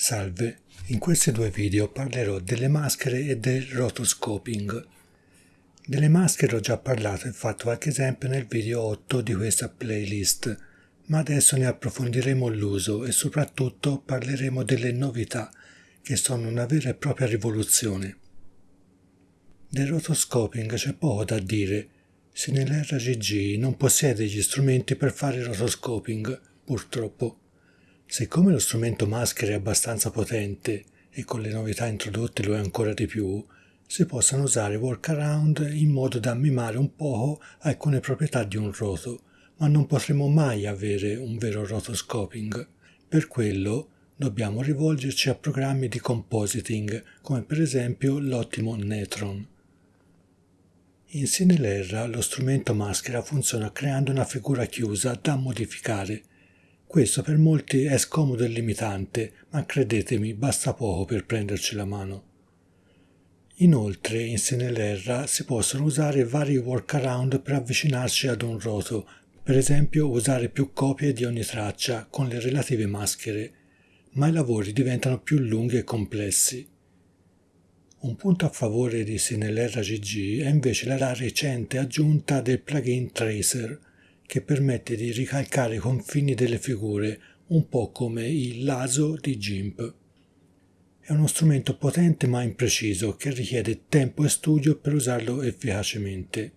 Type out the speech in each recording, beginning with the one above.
Salve, in questi due video parlerò delle maschere e del rotoscoping. Delle maschere ho già parlato e fatto qualche esempio nel video 8 di questa playlist, ma adesso ne approfondiremo l'uso e soprattutto parleremo delle novità, che sono una vera e propria rivoluzione. Del rotoscoping c'è poco da dire, se nell'RGG non possiede gli strumenti per fare rotoscoping, purtroppo. Siccome lo strumento maschera è abbastanza potente e con le novità introdotte lo è ancora di più, si possono usare workaround in modo da mimare un poco alcune proprietà di un roto, ma non potremo mai avere un vero rotoscoping. Per quello dobbiamo rivolgerci a programmi di compositing, come per esempio l'ottimo Netron. In Cinelerra lo strumento maschera funziona creando una figura chiusa da modificare questo per molti è scomodo e limitante, ma credetemi, basta poco per prenderci la mano. Inoltre, in Senelerra si possono usare vari workaround per avvicinarsi ad un roto, per esempio usare più copie di ogni traccia con le relative maschere, ma i lavori diventano più lunghi e complessi. Un punto a favore di Cinelerra GG è invece la recente aggiunta del plugin Tracer, che permette di ricalcare i confini delle figure, un po' come il laso di GIMP. È uno strumento potente ma impreciso che richiede tempo e studio per usarlo efficacemente.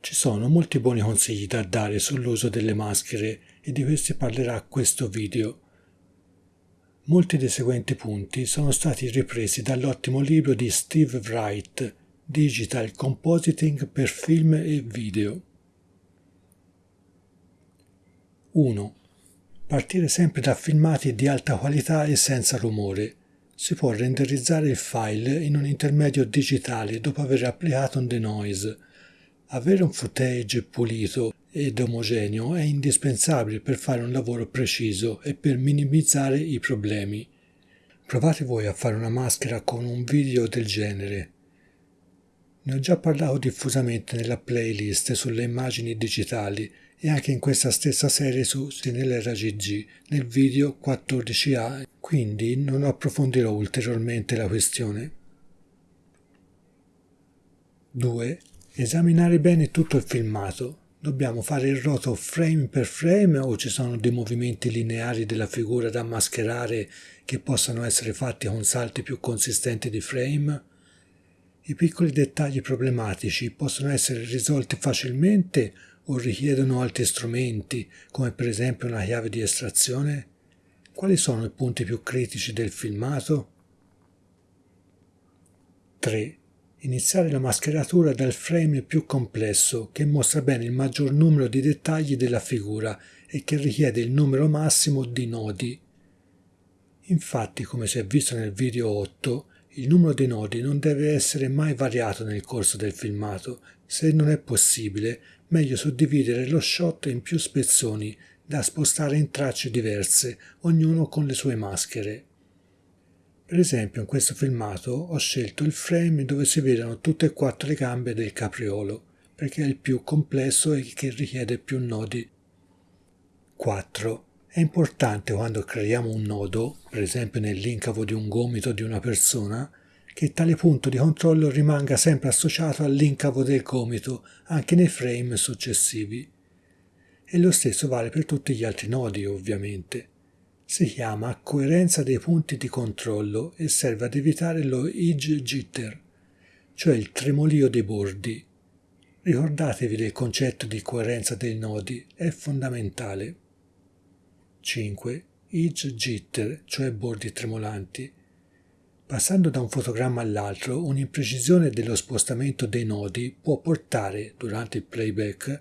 Ci sono molti buoni consigli da dare sull'uso delle maschere e di questi parlerà questo video. Molti dei seguenti punti sono stati ripresi dall'ottimo libro di Steve Wright, Digital Compositing per film e video. 1. Partire sempre da filmati di alta qualità e senza rumore. Si può renderizzare il file in un intermedio digitale dopo aver applicato un denoise. Avere un footage pulito ed omogeneo è indispensabile per fare un lavoro preciso e per minimizzare i problemi. Provate voi a fare una maschera con un video del genere. Ne ho già parlato diffusamente nella playlist sulle immagini digitali e anche in questa stessa serie su CNLRGG nel video 14A, quindi non approfondirò ulteriormente la questione. 2. Esaminare bene tutto il filmato. Dobbiamo fare il roto frame per frame o ci sono dei movimenti lineari della figura da mascherare che possano essere fatti con salti più consistenti di frame? I piccoli dettagli problematici possono essere risolti facilmente o richiedono altri strumenti, come per esempio una chiave di estrazione? Quali sono i punti più critici del filmato? 3. Iniziare la mascheratura dal frame più complesso, che mostra bene il maggior numero di dettagli della figura e che richiede il numero massimo di nodi. Infatti, come si è visto nel video 8, il numero di nodi non deve essere mai variato nel corso del filmato. Se non è possibile, meglio suddividere lo shot in più spezzoni da spostare in tracce diverse, ognuno con le sue maschere. Per esempio in questo filmato ho scelto il frame dove si vedono tutte e quattro le gambe del capriolo, perché è il più complesso e che richiede più nodi. 4. È importante quando creiamo un nodo, per esempio nell'incavo di un gomito di una persona, che tale punto di controllo rimanga sempre associato all'incavo del gomito anche nei frame successivi. E lo stesso vale per tutti gli altri nodi, ovviamente. Si chiama coerenza dei punti di controllo e serve ad evitare lo edge jitter, cioè il tremolio dei bordi. Ricordatevi del concetto di coerenza dei nodi, è fondamentale. 5. Edge jitter, cioè bordi tremolanti, Passando da un fotogramma all'altro, un'imprecisione dello spostamento dei nodi può portare, durante il playback,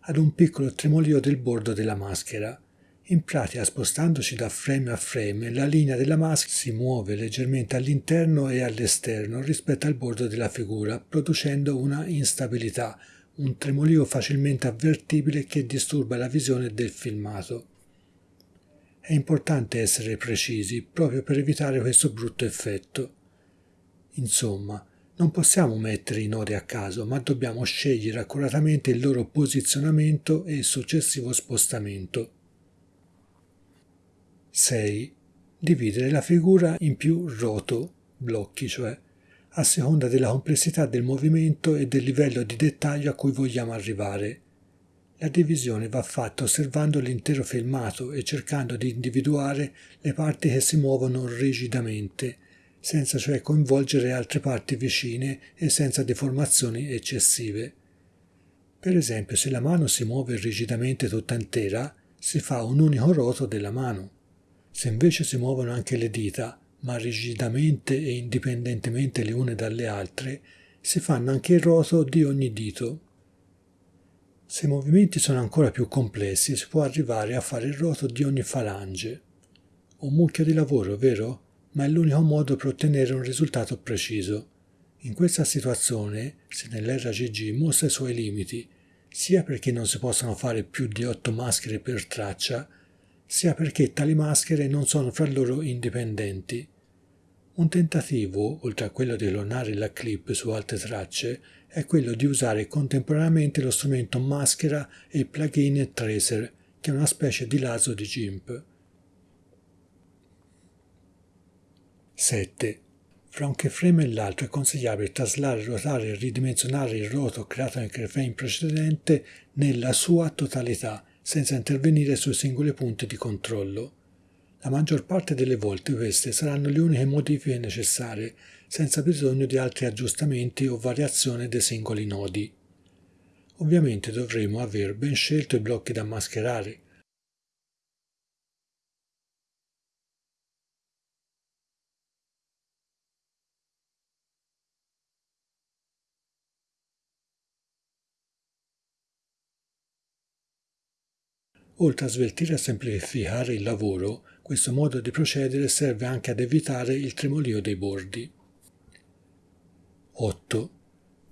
ad un piccolo tremolio del bordo della maschera. In pratica, spostandoci da frame a frame, la linea della maschera si muove leggermente all'interno e all'esterno rispetto al bordo della figura, producendo una instabilità, un tremolio facilmente avvertibile che disturba la visione del filmato. È importante essere precisi proprio per evitare questo brutto effetto. Insomma, non possiamo mettere i nodi a caso, ma dobbiamo scegliere accuratamente il loro posizionamento e il successivo spostamento. 6. dividere la figura in più roto, blocchi cioè, a seconda della complessità del movimento e del livello di dettaglio a cui vogliamo arrivare. La divisione va fatta osservando l'intero filmato e cercando di individuare le parti che si muovono rigidamente, senza cioè coinvolgere altre parti vicine e senza deformazioni eccessive. Per esempio, se la mano si muove rigidamente tutta intera, si fa un unico roto della mano. Se invece si muovono anche le dita, ma rigidamente e indipendentemente le une dalle altre, si fanno anche il roto di ogni dito. Se i movimenti sono ancora più complessi, si può arrivare a fare il roto di ogni falange. Un mucchio di lavoro, vero? Ma è l'unico modo per ottenere un risultato preciso. In questa situazione, se nell'RGG mostra i suoi limiti, sia perché non si possono fare più di otto maschere per traccia, sia perché tali maschere non sono fra loro indipendenti. Un tentativo, oltre a quello di clonare la clip su altre tracce, è quello di usare contemporaneamente lo strumento maschera e il plugin Tracer, che è una specie di laso di GIMP. 7. Fra un keyframe e l'altro è consigliabile traslare, ruotare e ridimensionare il roto creato nel keyframe precedente nella sua totalità, senza intervenire sui singoli punti di controllo. La maggior parte delle volte queste saranno le uniche modifiche necessarie, senza bisogno di altri aggiustamenti o variazione dei singoli nodi. Ovviamente dovremo aver ben scelto i blocchi da mascherare, Oltre a sveltire e semplificare il lavoro, questo modo di procedere serve anche ad evitare il tremolio dei bordi. 8.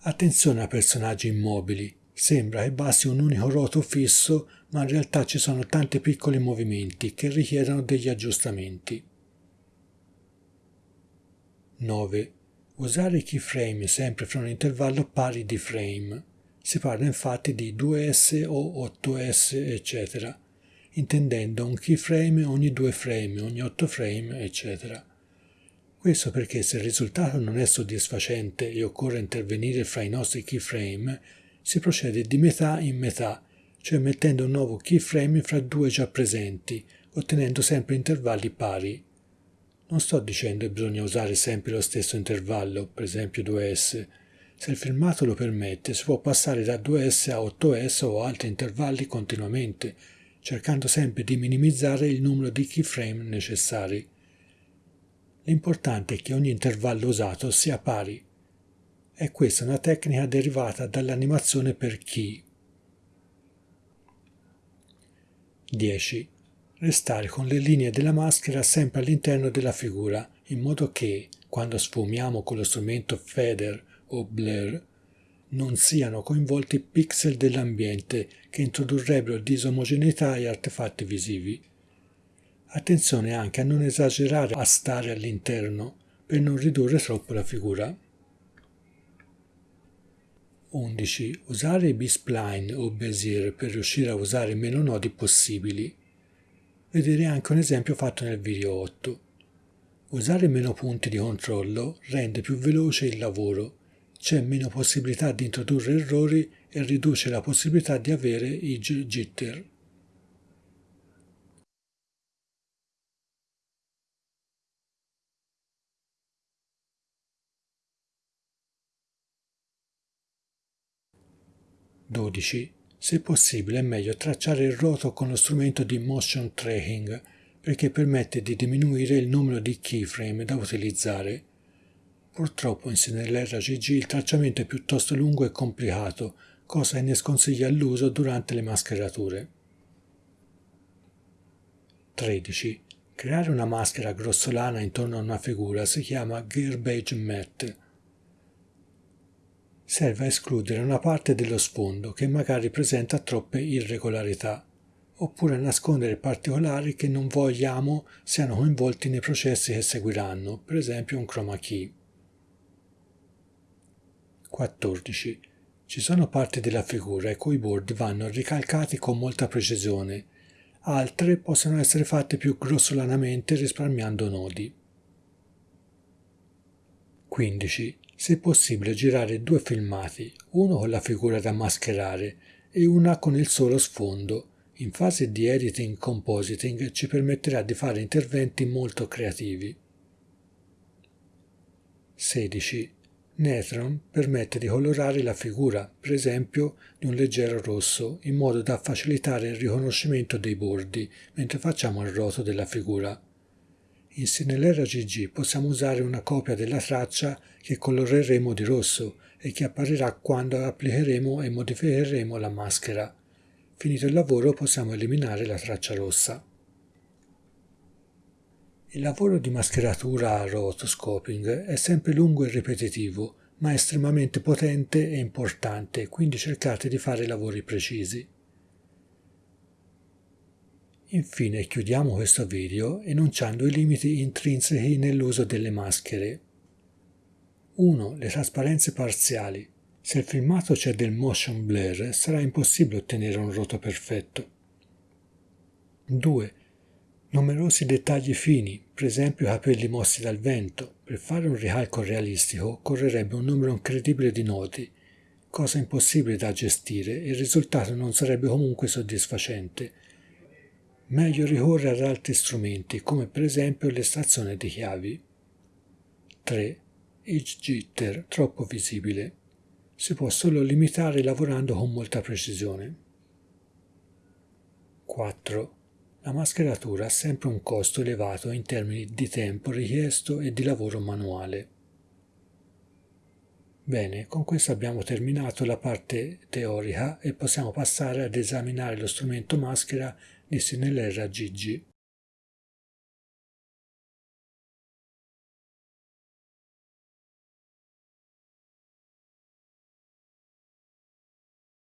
Attenzione a personaggi immobili. Sembra che basti un unico roto fisso, ma in realtà ci sono tanti piccoli movimenti che richiedono degli aggiustamenti. 9. Usare i keyframe sempre fra un intervallo pari di frame. Si parla infatti di 2S o 8S, eccetera, intendendo un keyframe ogni 2 frame, ogni 8 frame, eccetera. Questo perché se il risultato non è soddisfacente e occorre intervenire fra i nostri keyframe, si procede di metà in metà, cioè mettendo un nuovo keyframe fra due già presenti, ottenendo sempre intervalli pari. Non sto dicendo che bisogna usare sempre lo stesso intervallo, per esempio 2S, se il filmato lo permette, si può passare da 2S a 8S o altri intervalli continuamente, cercando sempre di minimizzare il numero di keyframe necessari. L'importante è che ogni intervallo usato sia pari. È questa una tecnica derivata dall'animazione per key. 10. Restare con le linee della maschera sempre all'interno della figura, in modo che, quando sfumiamo con lo strumento Feather o blur non siano coinvolti pixel dell'ambiente che introdurrebbero disomogeneità e artefatti visivi. Attenzione anche a non esagerare a stare all'interno per non ridurre troppo la figura. 11. Usare i B-spline o Bezier per riuscire a usare meno nodi possibili. Vedere anche un esempio fatto nel video 8. Usare meno punti di controllo rende più veloce il lavoro c'è meno possibilità di introdurre errori e riduce la possibilità di avere i jitter. Se possibile è meglio tracciare il roto con lo strumento di motion tracking perché permette di diminuire il numero di keyframe da utilizzare Purtroppo in nell'RGG il tracciamento è piuttosto lungo e complicato, cosa che ne sconsiglia l'uso durante le mascherature. 13. Creare una maschera grossolana intorno a una figura si chiama garbage mat. Serve a escludere una parte dello sfondo che magari presenta troppe irregolarità, oppure a nascondere particolari che non vogliamo siano coinvolti nei processi che seguiranno, per esempio un chroma key. 14. Ci sono parti della figura i cui bordi vanno ricalcati con molta precisione. altre possono essere fatte più grossolanamente risparmiando nodi. 15. Se possibile girare due filmati, uno con la figura da mascherare e una con il solo sfondo. In fase di editing compositing ci permetterà di fare interventi molto creativi. 16. Netron permette di colorare la figura, per esempio di un leggero rosso, in modo da facilitare il riconoscimento dei bordi mentre facciamo il roto della figura. In Cinelera GG possiamo usare una copia della traccia che coloreremo di rosso e che apparirà quando applicheremo e modificheremo la maschera. Finito il lavoro possiamo eliminare la traccia rossa. Il lavoro di mascheratura a rotoscoping è sempre lungo e ripetitivo, ma estremamente potente e importante, quindi cercate di fare lavori precisi. Infine chiudiamo questo video enunciando i limiti intrinseci nell'uso delle maschere. 1. Le trasparenze parziali. Se il filmato c'è del motion blur sarà impossibile ottenere un roto perfetto. 2 Numerosi dettagli fini, per esempio capelli mossi dal vento. Per fare un ricalco realistico occorrerebbe un numero incredibile di noti, cosa impossibile da gestire e il risultato non sarebbe comunque soddisfacente. Meglio ricorrere ad altri strumenti, come per esempio l'estrazione di chiavi. 3. Edge jitter troppo visibile. Si può solo limitare lavorando con molta precisione. 4 la mascheratura ha sempre un costo elevato in termini di tempo richiesto e di lavoro manuale. Bene, con questo abbiamo terminato la parte teorica e possiamo passare ad esaminare lo strumento maschera di Sinelera GG.